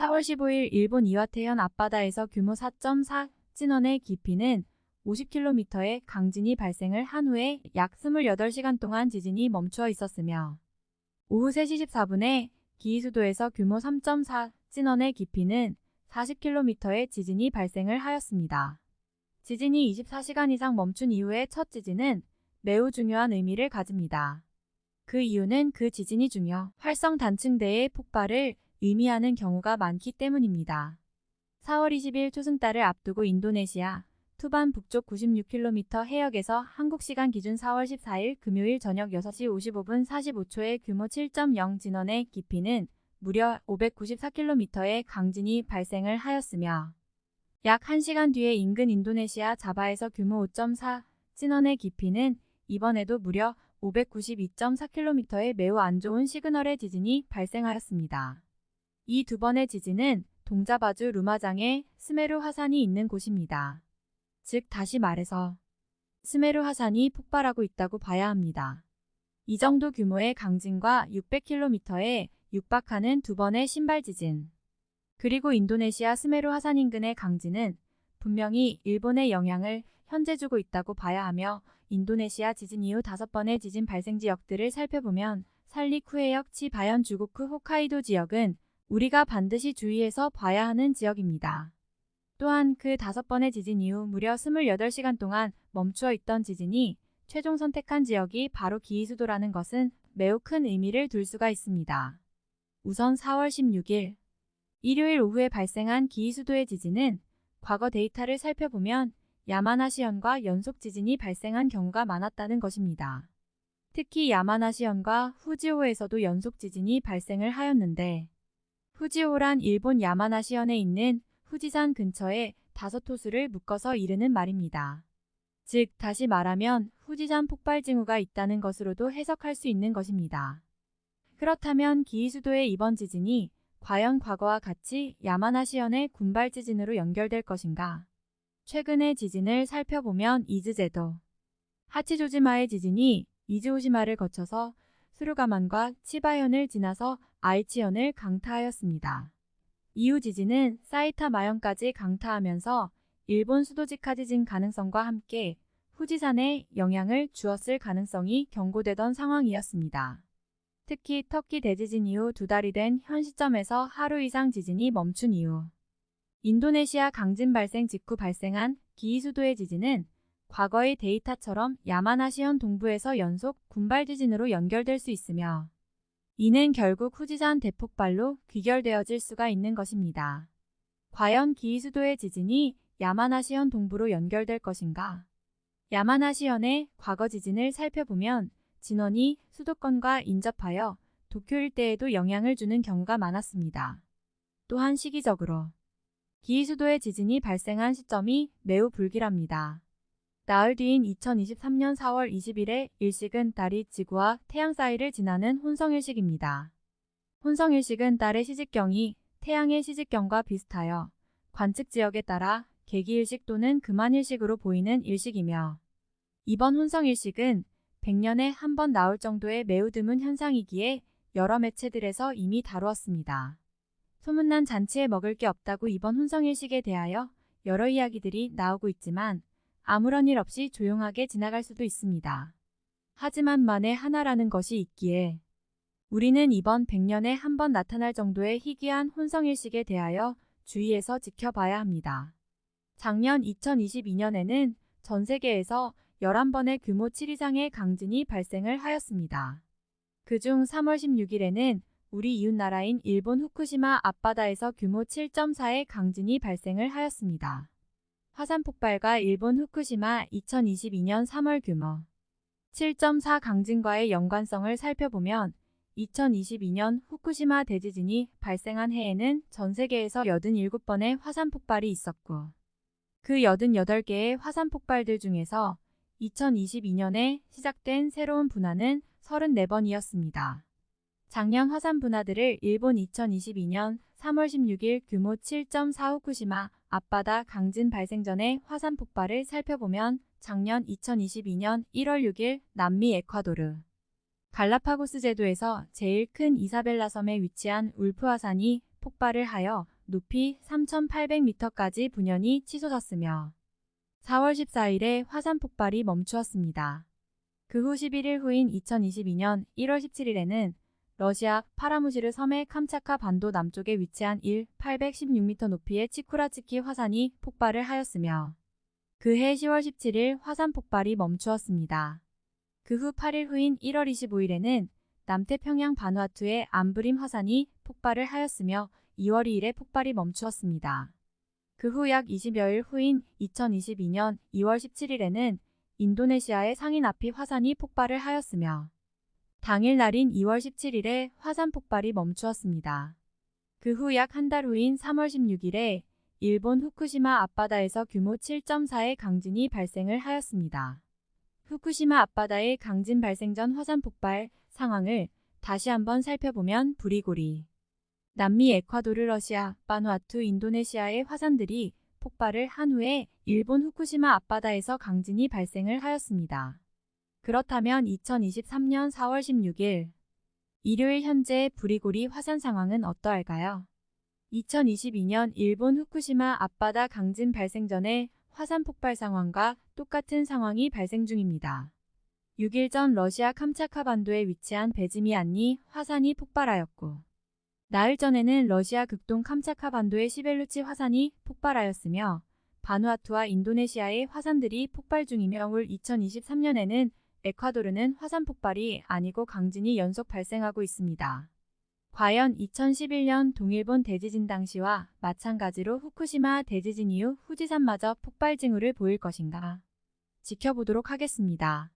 4월 15일 일본 이와테현 앞바다에서 규모 4.4 진원의 깊이는 50km의 강진이 발생을 한 후에 약 28시간 동안 지진이 멈추어 있었으며 오후 3시 14분에 기이수도에서 규모 3.4 진원의 깊이는 40km의 지진이 발생을 하였습니다. 지진이 24시간 이상 멈춘 이후의 첫 지진은 매우 중요한 의미를 가집니다. 그 이유는 그 지진이 중요 활성 단층대의 폭발을 의미하는 경우가 많기 때문입니다. 4월 20일 초승달을 앞두고 인도네시아 투반 북쪽 96km 해역에서 한국 시간 기준 4월 14일 금요일 저녁 6시 55분 45초의 규모 7.0 진원의 깊이는 무려 594km의 강진이 발생을 하였으며 약 1시간 뒤에 인근 인도네시아 자바에서 규모 5.4 진원의 깊이는 이번에도 무려 592.4km의 매우 안 좋은 시그널의 지진이 발생하였습니다. 이 두 번의 지진은 동자바주 루마장에 스메르 화산이 있는 곳입니다. 즉 다시 말해서 스메르 화산이 폭발하고 있다고 봐야 합니다. 이 정도 규모의 강진과 600km에 육박하는 두 번의 신발 지진. 그리고 인도네시아 스메르 화산 인근의 강진은 분명히 일본의 영향을 현재 주고 있다고 봐야 하며 인도네시아 지진 이후 다섯 번의 지진 발생 지역들을 살펴보면 살리쿠해역 치바현 주고쿠 홋카이도 지역은 우리가 반드시 주의해서 봐야 하는 지역입니다. 또한 그 다섯 번의 지진 이후 무려 28시간 동안 멈추어 있던 지진이 최종 선택한 지역이 바로 기이수도라는 것은 매우 큰 의미를 둘 수가 있습니다. 우선 4월 16일 일요일 오후에 발생한 기이수도의 지진은 과거 데이터를 살펴보면 야마나시현과 연속 지진이 발생한 경우가 많았다는 것입니다. 특히 야마나시현과 후지오에서도 연속 지진이 발생을 하였는데 후지오란 일본 야마나시현에 있는 후지산 근처에 다섯 호수를 묶어서 이르는 말입니다. 즉 다시 말하면 후지산 폭발 징후가 있다는 것으로도 해석할 수 있는 것입니다. 그렇다면 기이수도의 이번 지진이 과연 과거와 같이 야마나시현의 군발 지진으로 연결될 것인가? 최근의 지진을 살펴보면 이즈제도, 하치조지마의 지진이 이즈오시마를 거쳐서 수루가만과 치바현을 지나서 아이치현을 강타하였습니다. 이후 지진은 사이타 마현까지 강타하면서 일본 수도직하 지진 가능성과 함께 후지산에 영향을 주었을 가능성이 경고되던 상황이었습니다. 특히 터키 대지진 이후 두 달이 된 현 시점에서 하루 이상 지진이 멈춘 이후 인도네시아 강진 발생 직후 발생한 기이수도의 지진은 과거의 데이터처럼 야마나시현 동부에서 연속 군발 지진으로 연결될 수 있으며 이는 결국 후지산 대폭발로 귀결되어질 수가 있는 것입니다. 과연 기이수도의 지진이 야마나시현 동부로 연결될 것인가? 야마나시현의 과거 지진을 살펴보면 진원이 수도권과 인접하여 도쿄 일대에도 영향을 주는 경우가 많았습니다. 또한 시기적으로 기이수도의 지진이 발생한 시점이 매우 불길합니다. 나흘 뒤인 2023년 4월 20일에 일식은 달이 지구와 태양 사이를 지나는 혼성일식입니다. 혼성일식은 달의 시직경이 태양의 시직경과 비슷하여 관측 지역에 따라 개기일식 또는 금한일식으로 보이는 일식이며 이번 혼성일식은 100년에 한 번 나올 정도의 매우 드문 현상이기에 여러 매체들에서 이미 다루었습니다. 소문난 잔치에 먹을 게 없다고 이번 혼성일식에 대하여 여러 이야기들이 나오고 있지만 아무런 일 없이 조용하게 지나갈 수도 있습니다. 하지만 만에 하나라는 것이 있기에 우리는 이번 100년에 한 번 나타날 정도의 희귀한 혼성일식에 대하여 주의해서 지켜봐야 합니다. 작년 2022년에는 전 세계에서 11번의 규모 7 이상의 강진이 발생을 하였습니다. 그중 3월 16일에는 우리 이웃나라인 일본 후쿠시마 앞바다에서 규모 7.4의 강진이 발생을 하였습니다. 화산 폭발과 일본 후쿠시마 2022년 3월 규모 7.4 강진과의 연관성을 살펴보면 2022년 후쿠시마 대지진이 발생한 해에는 전 세계에서 87번의 화산 폭발이 있었고 그 88개의 화산 폭발들 중에서 2022년에 시작된 새로운 분화는 34번이었습니다. 작년 화산 분화들을 일본 2022년 3월 16일 규모 7.4 후쿠시마 앞바다 강진 발생 전의 화산 폭발을 살펴보면 작년 2022년 1월 6일 남미 에콰도르 갈라파고스 제도에서 제일 큰 이사벨라 섬에 위치한 울프 화산이 폭발을 하여 높이 3,800m까지 분연이 치솟았으며 4월 14일에 화산 폭발이 멈추었습니다. 그 후 11일 후인 2022년 1월 17일에는 러시아 파라무시르 섬의 캄차카 반도 남쪽에 위치한 1, 816m 높이의 치쿠라츠키 화산이 폭발을 하였으며 그해 10월 17일 화산 폭발이 멈추었습니다. 그 후 8일 후인 1월 25일에는 남태평양 바누아투의 암브림 화산이 폭발을 하였으며 2월 2일에 폭발이 멈추었습니다. 그 후 약 20여일 후인 2022년 2월 17일에는 인도네시아의 상인아피 화산이 폭발을 하였으며 당일 날인 2월 17일에 화산 폭발이 멈추었습니다. 그 후 약 한 달 후인 3월 16일에 일본 후쿠시마 앞바다에서 규모 7.4의 강진이 발생을 하였습니다. 후쿠시마 앞바다의 강진 발생 전 화산 폭발 상황을 다시 한번 살펴보면 부리고리, 남미 에콰도르 러시아, 바누아투 인도네시아의 화산들이 폭발을 한 후에 일본 후쿠시마 앞바다에서 강진이 발생을 하였습니다. 그렇다면 2023년 4월 16일 일요일 현재 부리고리 화산 상황은 어떠할까요? 2022년 일본 후쿠시마 앞바다 강진 발생 전에 화산 폭발 상황과 똑같은 상황이 발생 중입니다. 6일 전 러시아 캄차카 반도에 위치한 베지미안니 화산이 폭발하였고 나흘 전에는 러시아 극동 캄차카 반도의 시벨루치 화산이 폭발하였으며 바누아투와 인도네시아의 화산들이 폭발 중이며 올 2023년에는 에콰도르는 화산 폭발이 아니고 강진이 연속 발생하고 있습니다. 과연 2011년 동일본 대지진 당시와 마찬가지로 후쿠시마 대지진 이후 후지산마저 폭발 징후를 보일 것인가? 지켜보도록 하겠습니다.